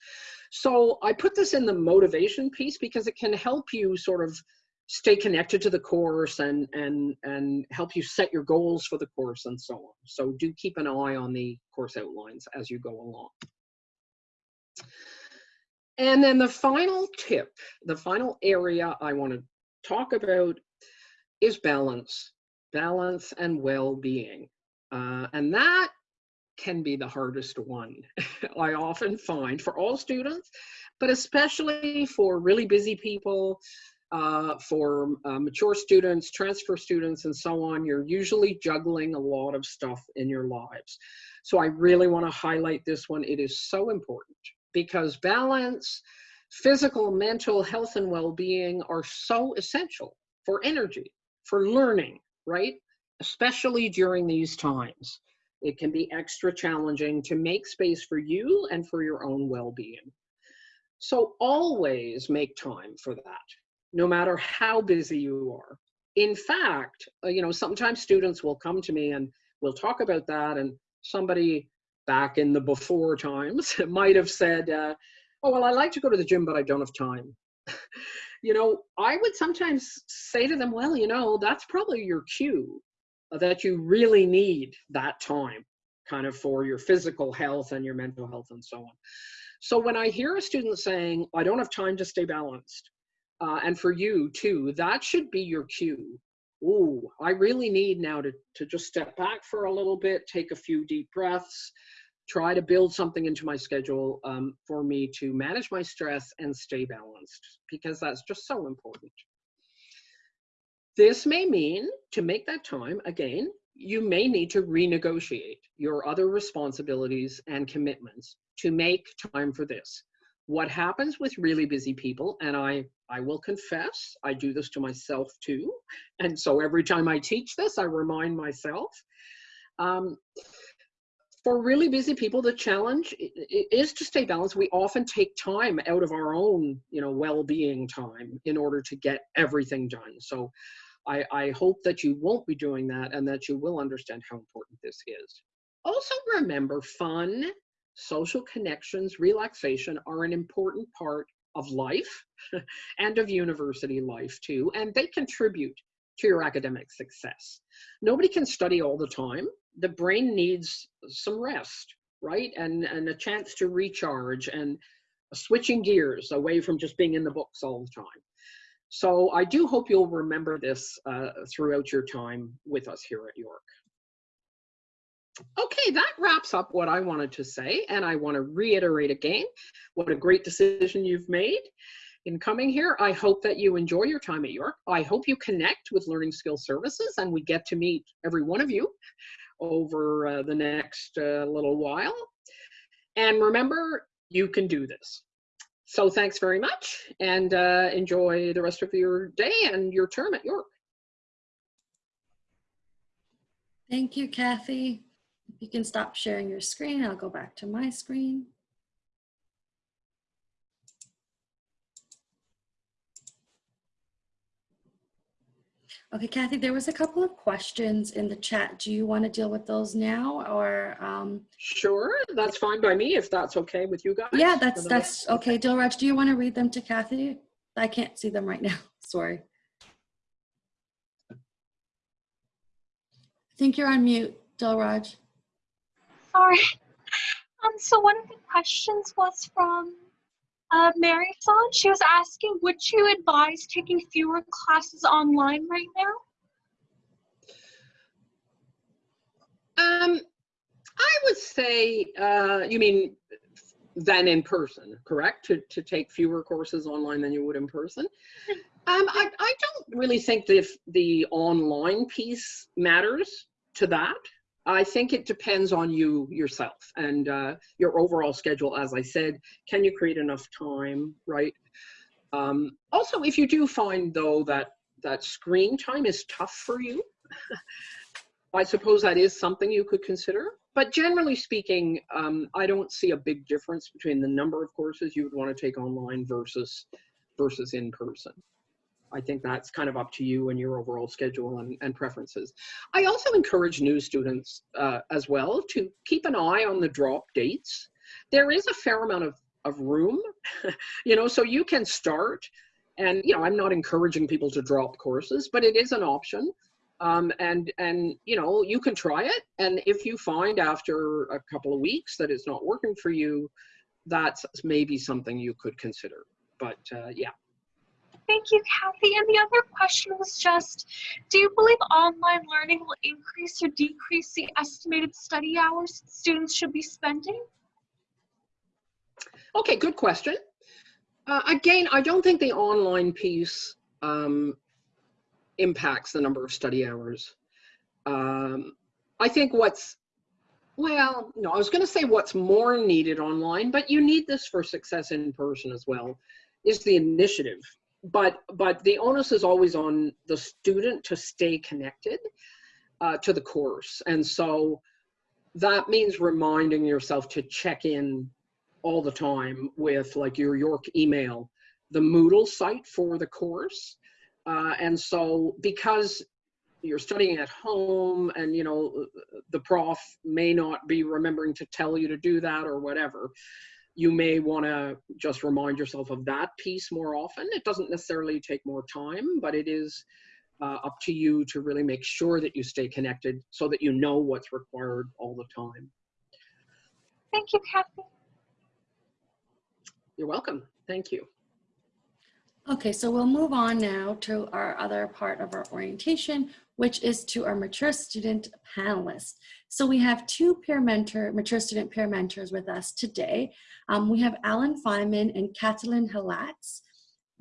So i put this in the motivation piece because it can help you sort of stay connected to the course and and and help you set your goals for the course and so on. So do keep an eye on the course outlines as you go along. And then the final tip, the final area I want to talk about is balance, balance and well-being. Uh, and that can be the hardest one, I often find for all students, but especially for really busy people, uh, for uh, mature students, transfer students, and so on, you're usually juggling a lot of stuff in your lives. So I really want to highlight this one. It is so important because balance, physical, mental health, and well being are so essential for energy, for learning, right? Especially during these times. It can be extra challenging to make space for you and for your own well being. So always make time for that, no matter how busy you are. In fact, uh, you know, sometimes students will come to me and we'll talk about that, and somebody back in the before times might have said, uh, oh, well, I like to go to the gym, but I don't have time. you know, I would sometimes say to them, well, you know, that's probably your cue that you really need that time kind of for your physical health and your mental health and so on. So when I hear a student saying, I don't have time to stay balanced, uh, and for you too, that should be your cue ooh, I really need now to, to just step back for a little bit, take a few deep breaths, try to build something into my schedule um, for me to manage my stress and stay balanced because that's just so important. This may mean to make that time, again, you may need to renegotiate your other responsibilities and commitments to make time for this. What happens with really busy people, and I, I will confess, I do this to myself too. And so every time I teach this, I remind myself. Um, for really busy people, the challenge is to stay balanced. We often take time out of our own, you know, well-being time in order to get everything done. So I, I hope that you won't be doing that and that you will understand how important this is. Also remember fun, social connections, relaxation are an important part of life and of university life too, and they contribute to your academic success. Nobody can study all the time. The brain needs some rest, right? And, and a chance to recharge and switching gears away from just being in the books all the time. So I do hope you'll remember this uh, throughout your time with us here at York. Okay, that wraps up what I wanted to say, and I want to reiterate again what a great decision you've made in coming here. I hope that you enjoy your time at York. I hope you connect with Learning Skills Services and we get to meet every one of you over uh, the next uh, little while. And remember, you can do this. So thanks very much and uh, enjoy the rest of your day and your term at York. Thank you, Kathy. If you can stop sharing your screen, I'll go back to my screen. Okay, Kathy, there was a couple of questions in the chat. Do you want to deal with those now or? Um, Sure, that's fine by me if that's okay with you guys. yeah, that's, that's, okay. Dilraj, do you want to read them to Kathy? I can't see them right now. Sorry. I think you're on mute, Dilraj. Sorry. Um, so one of the questions was from uh, Mary Son. She was asking, would you advise taking fewer classes online right now? Um, I would say, uh, you mean than in person, correct? To, to take fewer courses online than you would in person? Um, I, I don't really think if the online piece matters to that. I think it depends on you yourself and uh, your overall schedule. As I said, can you create enough time, right? Um, also, if you do find though that that screen time is tough for you, I suppose that is something you could consider. But generally speaking, um, I don't see a big difference between the number of courses you would want to take online versus versus in person. I think that's kind of up to you and your overall schedule and, and preferences. I also encourage new students uh, as well to keep an eye on the drop dates. There is a fair amount of, of room, you know, so you can start and, you know, I'm not encouraging people to drop courses, but it is an option. Um, and, and, you know, you can try it. And if you find after a couple of weeks that it's not working for you, that's maybe something you could consider. But uh, yeah. Thank you, Kathy. And the other question was just, do you believe online learning will increase or decrease the estimated study hours students should be spending? Okay, good question. Uh, again, I don't think the online piece um, impacts the number of study hours. Um, I think what's, well, no, I was going to say what's more needed online, but you need this for success in person as well, is the initiative. But, but the onus is always on the student to stay connected uh, to the course. And so that means reminding yourself to check in all the time with like your York email, the Moodle site for the course. Uh, and so because you're studying at home and you know the prof may not be remembering to tell you to do that or whatever, you may want to just remind yourself of that piece more often. It doesn't necessarily take more time, but it is uh, up to you to really make sure that you stay connected so that you know what's required all the time. Thank you, Kathy. You're welcome. Thank you. Okay, so we'll move on now to our other part of our orientation, which is to our mature student panelists. So we have two peer mentor, mature student peer mentors with us today. Um, we have Alan Feynman and Catalin Halatz.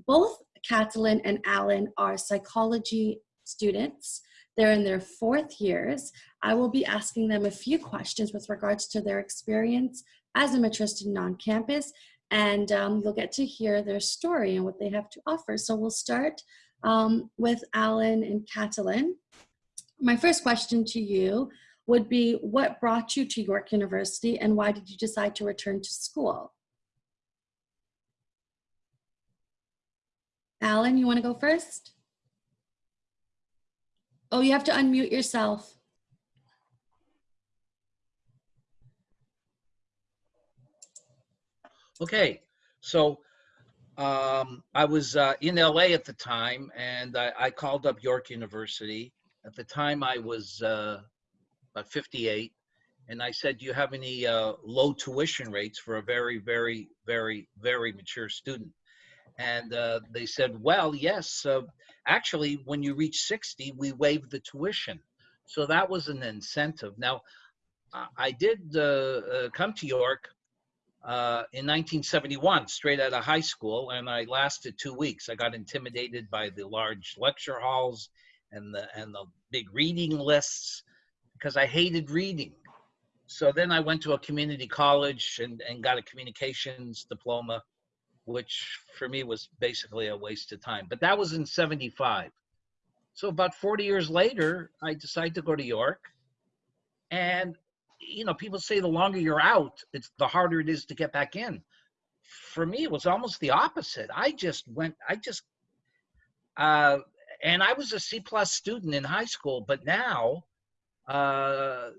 Both Catalin and Alan are psychology students. They're in their fourth years. I will be asking them a few questions with regards to their experience as a mature student on campus and um, you'll get to hear their story and what they have to offer. So we'll start um, with Alan and Catalin. My first question to you would be, what brought you to York University and why did you decide to return to school? Alan, you wanna go first? Oh, you have to unmute yourself. Okay, so um, I was uh, in LA at the time, and I, I called up York University. At the time, I was uh, about 58, and I said, "Do you have any uh, low tuition rates for a very, very, very, very mature student?" And uh, they said, "Well, yes. Uh, actually, when you reach 60, we waive the tuition." So that was an incentive. Now, I- did uh, come to York uh, in 1971, straight out of high school, and I lasted two weeks. I got intimidated by the large lecture halls and the and the big reading lists because I hated reading. So then I went to a community college and, and got a communications diploma, which for me was basically a waste of time. But that was in 75. So about 40 years later, I decided to go to York. And you know, people say the longer you're out, it's the harder it is to get back in. For me, it was almost the opposite. I just went, I just, uh, and I was a C plus student in high school, but now uh,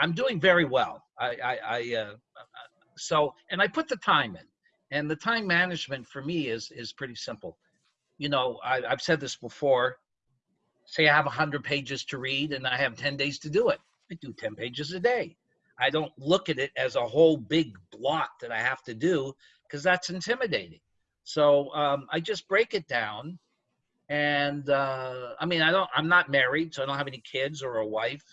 I'm doing very well. I, I, I uh, so, and I put the time in, and the time management for me is is pretty simple. You know, I, I've said this before. Say I have 100 pages to read, and I have 10 days to do it. Do 10 pages a day. I don't look at it as a whole big block that I have to do because that's intimidating. So um, I just break it down. And uh, I mean, I don't, I'm not married, so I don't have any kids or a wife.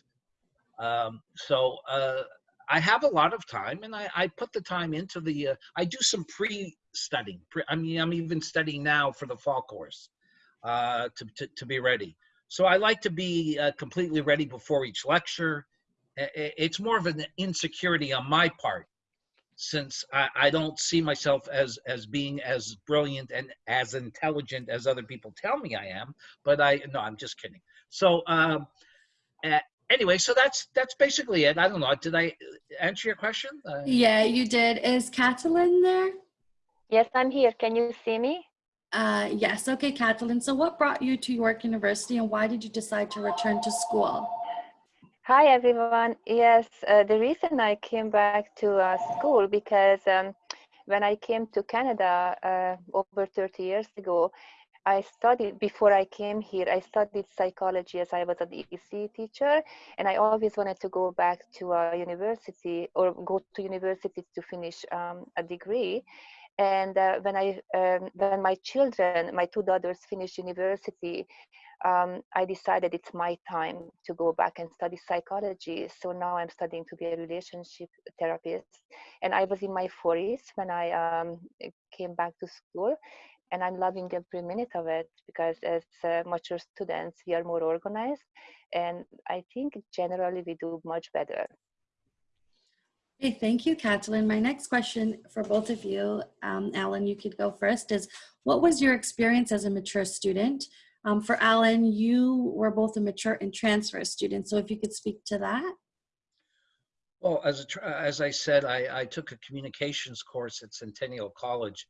Um, so uh, I have a lot of time and I, I put the time into the, uh, I do some pre studying. Pre, I mean, I'm even studying now for the fall course uh, to, to, to be ready. So I like to be uh, completely ready before each lecture. I- i- It's more of an insecurity on my part, since I, I don't see myself as as being as brilliant and as intelligent as other people tell me I am. But I no, I'm just kidding. So um, uh, anyway, so that's that's basically it. I don't know. Did I answer your question? Uh, Yeah, you did. Is Catalin there? Yes, I'm here. Can you see me? Uh, yes, okay, Catalin. So what brought you to York University and why did you decide to return to school? Hi, everyone. Yes, uh, the reason I came back to uh, school because um, when I came to Canada uh, over 30 years ago, I studied, before I came here, I studied psychology as I was an EC teacher, and I always wanted to go back to a university or go to university to finish um, a degree. And uh, when I, um, when my children, my two daughters finished university, um, I decided it's my time to go back and study psychology. So now I'm studying to be a relationship therapist. And I was in my 40s when I um, came back to school. And I'm loving every minute of it because as uh, mature students, we are more organized. And I think generally we do much better. Okay, thank you, Catalin. My next question for both of you, um, Alan, you could go first, is what was your experience as a mature student? Um, for Alan, you were both a mature and transfer student, so if you could speak to that. Well, as a, as I said, I, I took a communications course at Centennial College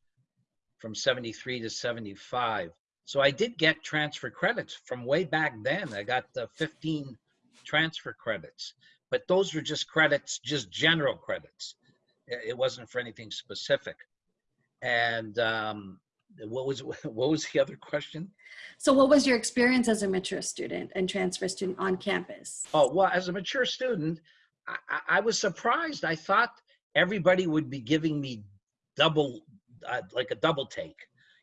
from 73 to 75. So I did get transfer credits from way back then. I got the 15 transfer credits, but those were just credits, just general credits. It wasn't for anything specific. And um, what was what was the other question? So what was your experience as a mature student and transfer student on campus? Oh, well, as a mature student, I, I- I was surprised. I thought everybody would be giving me double, uh, like a double take.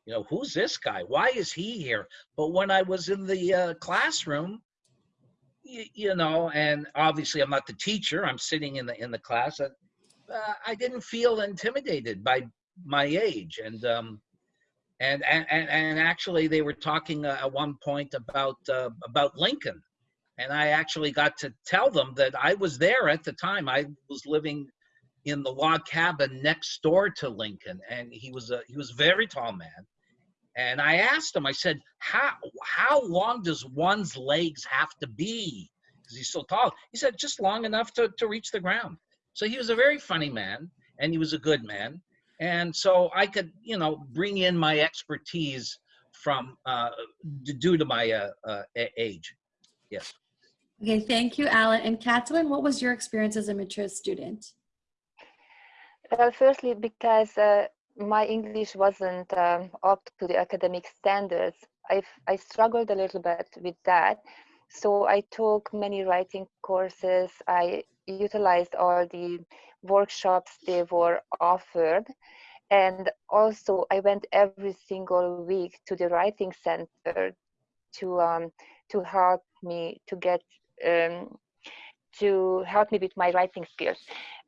you know, who's this guy? Why is he here? But when I was in the uh, classroom, you, you know, and obviously I'm not the teacher. I'm sitting in the in the class. Uh, I didn't feel intimidated by my age, and um, and and and, actually they were talking uh, at one point about uh, about Lincoln, and I actually got to tell them that I was there at the time. I was living in the log cabin next door to Lincoln, and he was a he was a very tall man. And I asked him, I said, "How how long does one's legs have to be? Because he's so tall." He said, "Just long enough to to reach the ground." So he was a very funny man, and he was a good man, and so I could, you know, bring in my expertise from uh, due to my uh, uh, age. Yes. Okay, thank you, Alan. And Catalin, what was your experience as a mature student? Well, firstly, because uh, my English wasn't um, up to the academic standards, I, I struggled a little bit with that. So I took many writing courses. I utilized all the workshops they were offered. And also, I went every single week to the writing center to um, to help me to get um, to help me with my writing skills.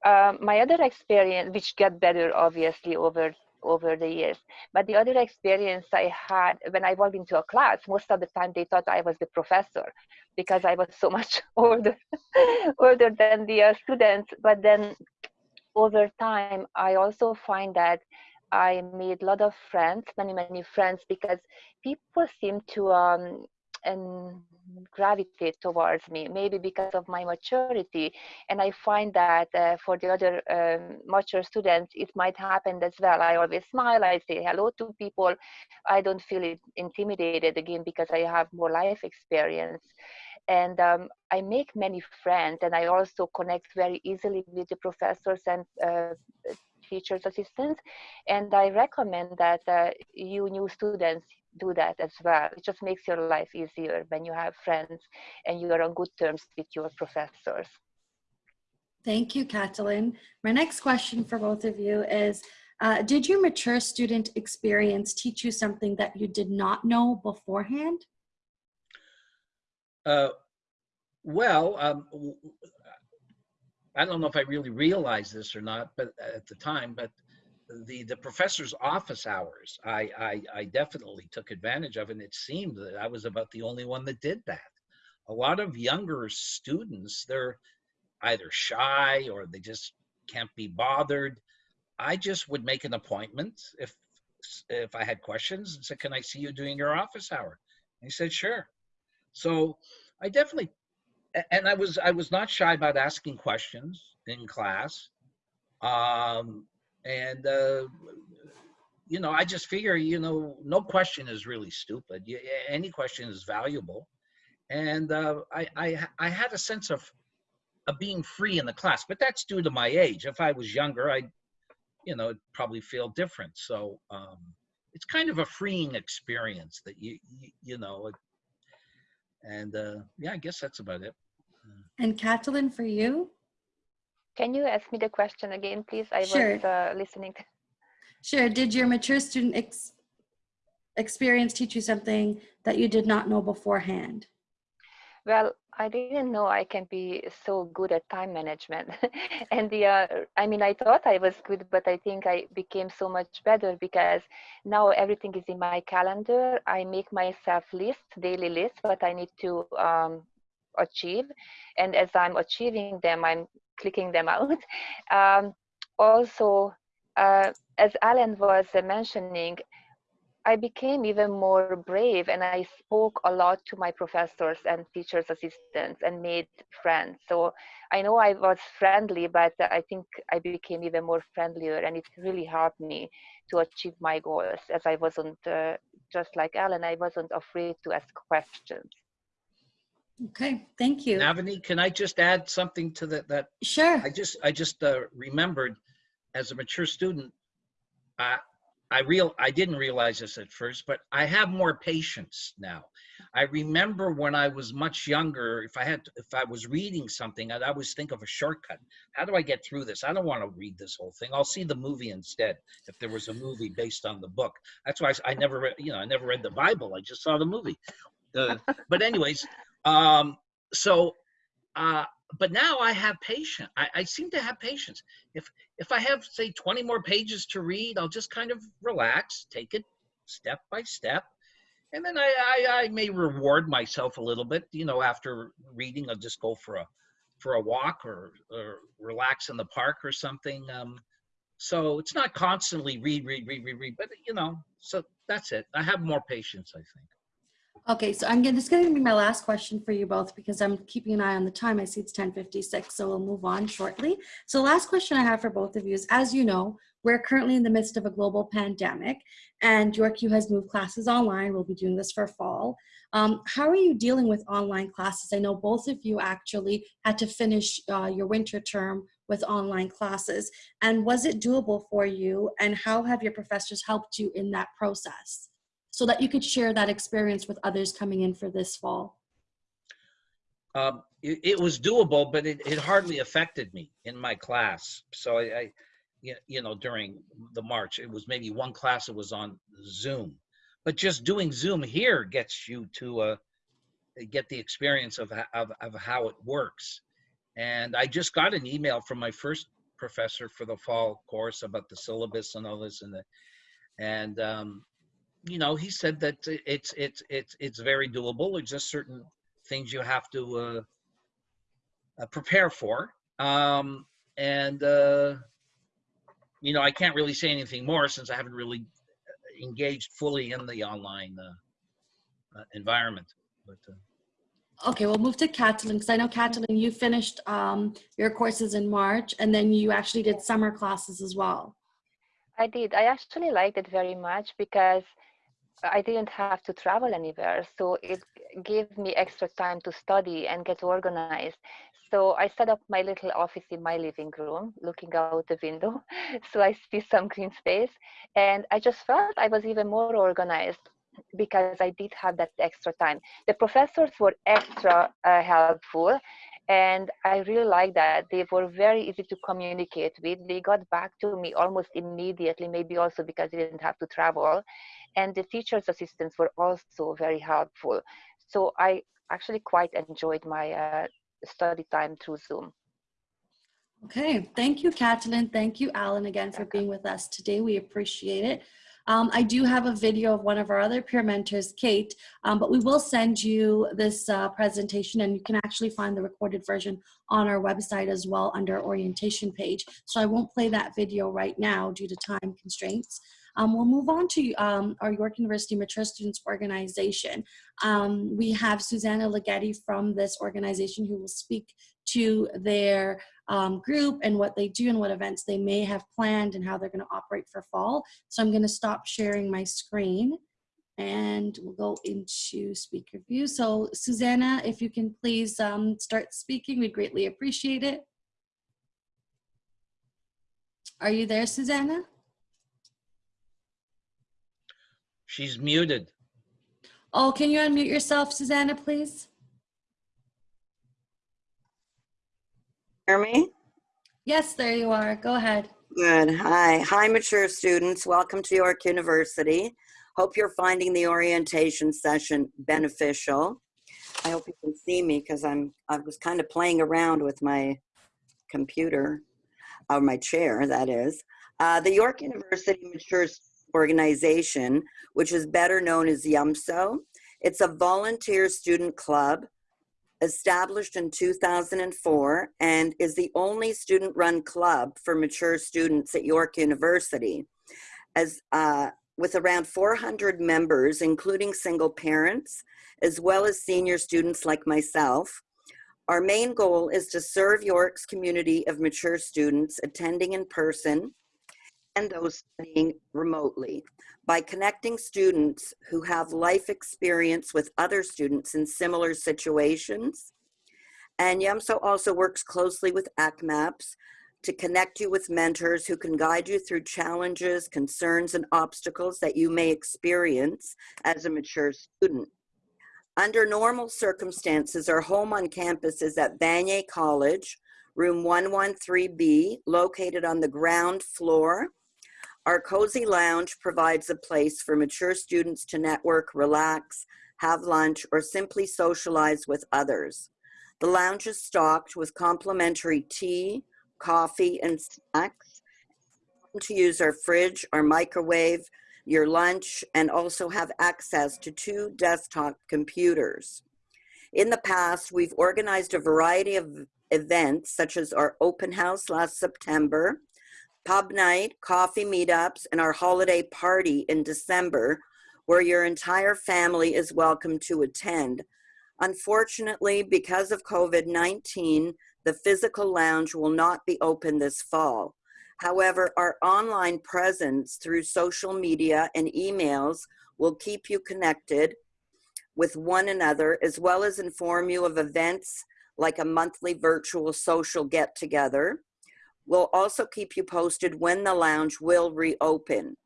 Um, my other experience, which got better obviously over over the years, but the other experience I had when I walked into a class, most of the time they thought I was the professor because I was so much older older than the uh, students. But then over time, I also find that I made a lot of friends, many many friends, because people seem to um, and gravitate towards me maybe because of my maturity. And i find that uh, for the other um, mature students it might happen as well. I always smile i say hello to people. I don't feel intimidated again because i have more life experience. And um, i make many friends and i also connect very easily with the professors and uh, teachers assistants and i recommend that uh, you new students do that as well. It just makes your life easier when you have friends and you are on good terms with your professors. Thank you, Catalin. My next question for both of you is, uh, did your mature student experience teach you something that you did not know beforehand? Uh, well, um, w- I don't know if I really realized this or not, but uh, at the time, but the the professor's office hours, I, I I definitely took advantage of, and it seemed that I was about the only one that did that. A lot of younger students, they're either shy or they just can't be bothered. I just would make an appointment if if I had questions and said, "Can I see you during your office hour?" And he said, "Sure." So I definitely, and I was I was not shy about asking questions in class. Um, and uh, you know i just figure you know no question is really stupid. You- any question is valuable. And uh, I, I i had a sense of of being free in the class but that's due to my age. If i was younger i you know probably feel different. So um it's kind of a freeing experience that you you, you know and uh yeah i guess that's about it And Catalin, for you? Can you ask me the question again, please? I Sure. was uh, listening. Sure. Did your mature student ex- experience teach you something that you did not know beforehand? Well, I didn't know I can be so good at time management. and the, uh, I mean, I thought I was good, but I think I became so much better because now everything is in my calendar. I make myself lists, daily lists, what I need to um, achieve. And as I'm achieving them, I'm clicking them out. Um, also, uh, as Alan was mentioning, I became even more brave and I spoke a lot to my professors and teachers assistants and made friends. So I know I was friendly, but I think I became even more friendlier and it really helped me to achieve my goals as I wasn't, uh, just like Alan, I wasn't afraid to ask questions. Okay, thank you. Navani, can I just add something to that that Sure. I just I just uh, remembered as a mature student, I I real I didn't realize this at first, but I have more patience now. I remember when I was much younger, if I had if I was reading something, I'd always think of a shortcut. How do I get through this? I don't want to read this whole thing. I'll see the movie instead. If there was a movie based on the book, that's why I, I never read. You know, I never read the Bible. I just saw the movie. Uh, but anyways, um, so. Uh, but now I have patience. I, I seem to have patience. If if I have say 20 more pages to read, I'll just kind of relax, take it step by step, and then I, I, I may reward myself a little bit. You know, after reading, I'll just go for a for a walk or, or relax in the park or something. Um, so it's not constantly read, read, read, read, read, but you know, so that's it. I have more patience, I think. Okay, so I'm gonna, this is gonna be my last question for you both because I'm keeping an eye on the time. I see it's 10:56, so we'll move on shortly. So last question I have for both of you is, as you know, we're currently in the midst of a global pandemic and YorkU has moved classes online. We'll be doing this for fall. Um, how are you dealing with online classes? I know both of you actually had to finish uh, your winter term with online classes. And was it doable for you? And how have your professors helped you in that process? So that you could share that experience with others coming in for this fall. Um, it, it was doable, but it, it hardly affected me in my class. So I, I you know, during the March, it was maybe one class that was on Zoom. But just doing Zoom here gets you to uh, get the experience of, of, of how it works. And I just got an email from my first professor for the fall course about the syllabus and all this and the, and um, you know, he said that it's it's it's it's very doable. It's just certain things you have to uh, uh, prepare for, um, and uh, you know, I can't really say anything more since I haven't really engaged fully in the online uh, uh, environment. But uh, Okay, we'll move to Catalin because I know Catalin, you finished um, your courses in March and then you actually did summer classes as well. I did. I actually liked it very much because I didn't have to travel anywhere. So it gave me extra time to study and get organized. So I set up my little office in my living room, looking out the window. So I see some green space. And I just felt I was even more organized because I did have that extra time. The professors were extra uh, helpful. And I really like that. They were very easy to communicate with. They got back to me almost immediately, maybe also because they didn't have to travel and the teacher's assistants were also very helpful. So I actually quite enjoyed my uh, study time through Zoom. Okay, thank you, Catalin. Thank you, Alan, again for being with us today. We appreciate it. Um, I do have a video of one of our other peer mentors, Kate, um, but we will send you this uh, presentation and you can actually find the recorded version on our website as well under orientation page. So I won't play that video right now due to time constraints. Um, we'll move on to um, our York University Mature Students Organization. Um, we have Susanna Leggetti from this organization who will speak to their um, group and what they do and what events they may have planned and how they're going to operate for fall. So I'm going to stop sharing my screen and we'll go into speaker view. So Susanna, if you can please um, start speaking, we'd greatly appreciate it. Are you there, Susanna? she's muted. Oh, can you unmute yourself, Susanna, please? Hear me? Yes, there you are. Go ahead. Good. Hi. Hi, mature students. Welcome to York University. Hope you're finding the orientation session beneficial. I hope you can see me because I'm I was kind of playing around with my computer, or my chair, that is. Uh, the York University Mature Organization, which is better known as YUMSO. It's a volunteer student club established in 2004 and is the only student run club for mature students at York University. As uh, with around 400 members, including single parents, as well as senior students like myself, our main goal is to serve York's community of mature students attending in person and those studying remotely by connecting students who have life experience with other students in similar situations. And YUMSO also works closely with ACMAPS to connect you with mentors who can guide you through challenges, concerns, and obstacles that you may experience as a mature student. Under normal circumstances, our home on campus is at Vanier College, room 113B, located on the ground floor. Our cozy lounge provides a place for mature students to network, relax, have lunch, or simply socialize with others. The lounge is stocked with complimentary tea, coffee, and snacks. To use our fridge, our microwave, your lunch, and also have access to two desktop computers. In the past, we've organized a variety of events, such as our open house last September, pub night, coffee meetups, and our holiday party in December, where your entire family is welcome to attend. Unfortunately, because of COVID-19, the physical lounge will not be open this fall. However, our online presence through social media and emails will keep you connected with one another, as well as inform you of events like a monthly virtual social get together. We'll also keep you posted when the lounge will reopen.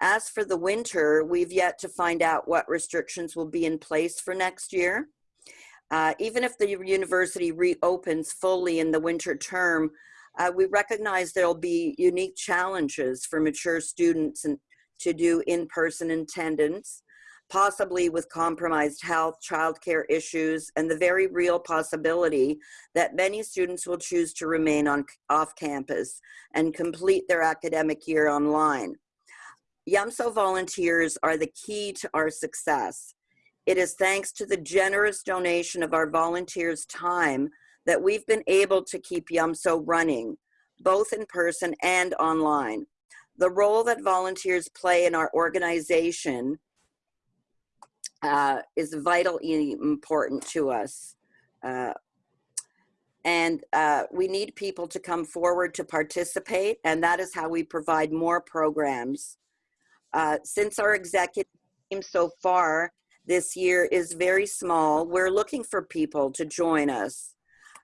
As for the winter, we've yet to find out what restrictions will be in place for next year. Uh, even if the university reopens fully in the winter term, uh, we recognize there'll be unique challenges for mature students and to do in-person attendance, possibly with compromised health, childcare issues, and the very real possibility that many students will choose to remain on off campus and complete their academic year online. YUMSO volunteers are the key to our success. It is thanks to the generous donation of our volunteers' time that we've been able to keep YUMSO running, both in person and online. The role that volunteers play in our organization uh, is vitally important to us. Uh, and uh, we need people to come forward to participate, and that is how we provide more programs. Uh, since our executive team so far this year is very small, we're looking for people to join us.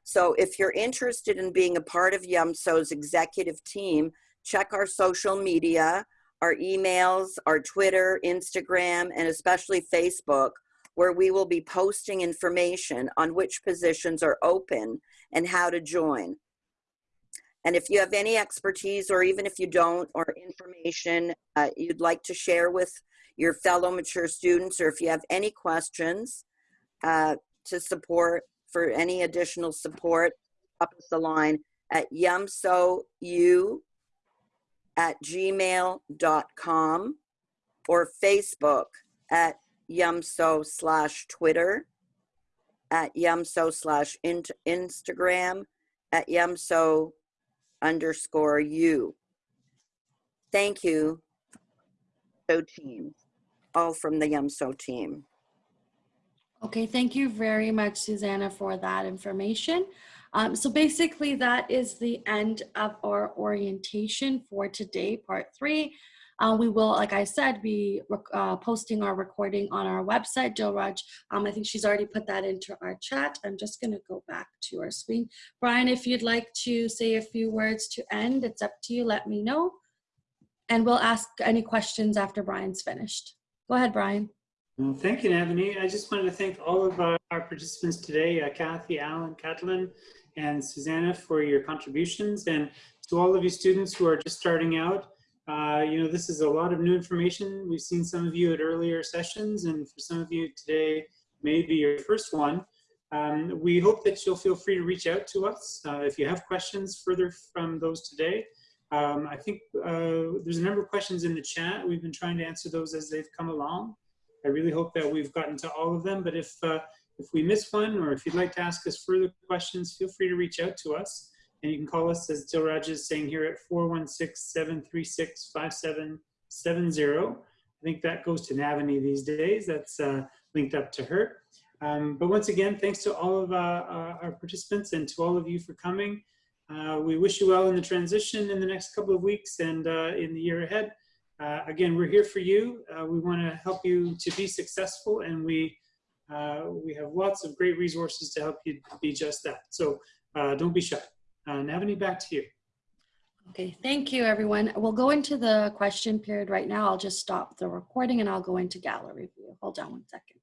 So if you're interested in being a part of YUMSO's executive team, check our social media, our emails, our Twitter, Instagram, and especially Facebook, where we will be posting information on which positions are open and how to join. And if you have any expertise, or even if you don't, or information uh, you'd like to share with your fellow mature students, or if you have any questions uh, to support, for any additional support, up us the line at yumsou at gmail.com or Facebook at yumso slash Twitter, at yumso slash Instagram, at yumso underscore you. Thank you, so team, all from the YUMSO team. Okay, thank you very much, Susanna, for that information. Um, so basically that is the end of our orientation for today, part three. Uh, we will, like I said, be uh, posting our recording on our website. Dilraj, um, I think she's already put that into our chat. I'm just gonna go back to our screen. Brian, if you'd like to say a few words to end, it's up to you, let me know. And we'll ask any questions after Brian's finished. Go ahead, Brian. Well, thank you, Navani. I just wanted to thank all of our, our participants today, uh, Kathy, Alan, Catalin, and Susanna for your contributions. And to all of you students who are just starting out, uh, you know, this is a lot of new information. We've seen some of you at earlier sessions, and for some of you today, maybe your first one. Um, we hope that you'll feel free to reach out to us uh, if you have questions further from those today. Um, I think uh, there's a number of questions in the chat. We've been trying to answer those as they've come along. I really hope that we've gotten to all of them, but if, uh, if we miss one or if you'd like to ask us further questions, feel free to reach out to us. And you can call us, as Dilraj is saying here, at 416-736-5770. I think that goes to Navani these days. That's uh, linked up to her. Um, but once again, thanks to all of uh, our participants and to all of you for coming. Uh, we wish you well in the transition in the next couple of weeks and uh, in the year ahead. Uh, again, we're here for you. Uh, we want to help you to be successful, and we uh, we have lots of great resources to help you be just that. So uh, don't be shy. Uh, Navani, back to you. Okay, thank you, everyone. We'll go into the question period right now. I'll just stop the recording and I'll go into gallery view. Hold on one second.